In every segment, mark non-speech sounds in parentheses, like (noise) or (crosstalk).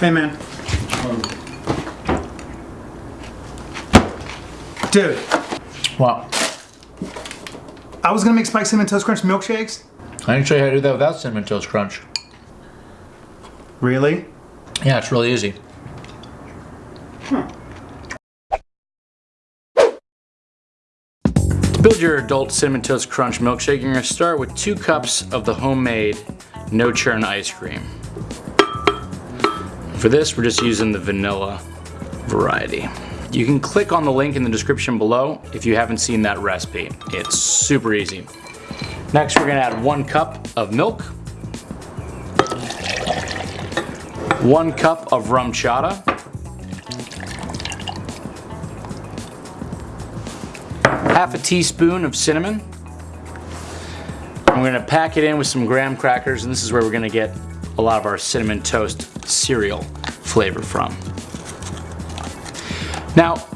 Hey, man. Dude, What? I was gonna make spiked cinnamon toast crunch milkshakes. I can show you how to do that without cinnamon toast crunch. Really? Yeah, it's really easy. To build your adult cinnamon toast crunch milkshake, you're gonna start with two cups of the homemade no churn ice cream. For this, we're just using the vanilla variety. You can click on the link in the description below if you haven't seen that recipe. It's super easy. Next, we're gonna add one cup of milk, one cup of RumChata, half a teaspoon of cinnamon. We're gonna pack it in with some graham crackers, and this is where we're gonna get a lot of our cinnamon toast cereal flavor from. Now,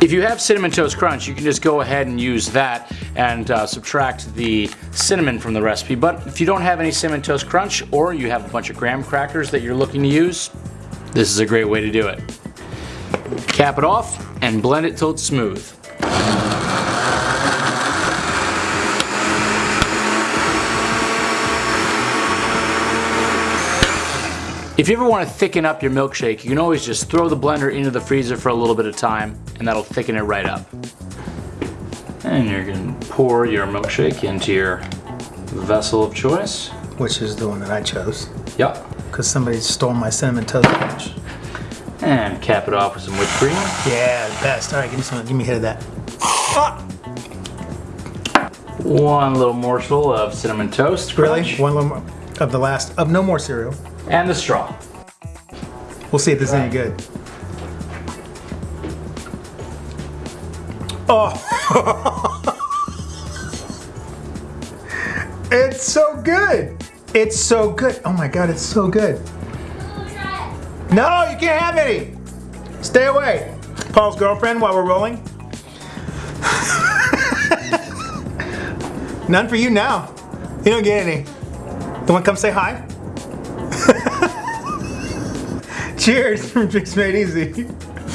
if you have Cinnamon Toast Crunch, you can just go ahead and use that and uh, subtract the cinnamon from the recipe. But if you don't have any Cinnamon Toast Crunch or you have a bunch of graham crackers that you're looking to use, this is a great way to do it. Cap it off and blend it till it's smooth. If you ever want to thicken up your milkshake, you can always just throw the blender into the freezer for a little bit of time and that'll thicken it right up. And you're going to pour your milkshake into your vessel of choice. Which is the one that I chose. Yep. Because somebody stole my cinnamon toast crunch. And cap it off with some whipped cream. Yeah, the best. All right, give me some. Give me a hit of that. Ah, One little morsel of cinnamon toast. really? One little more of the last of no more cereal. And the straw. We'll see if this is any good. Oh, (laughs) it's so good. It's so good. Oh my god, it's so good. No, you can't have any. Stay away. Paul's girlfriend while we're rolling. (laughs) None for you now. You don't get any. You want to come say hi? Cheers from Drinks Made Easy.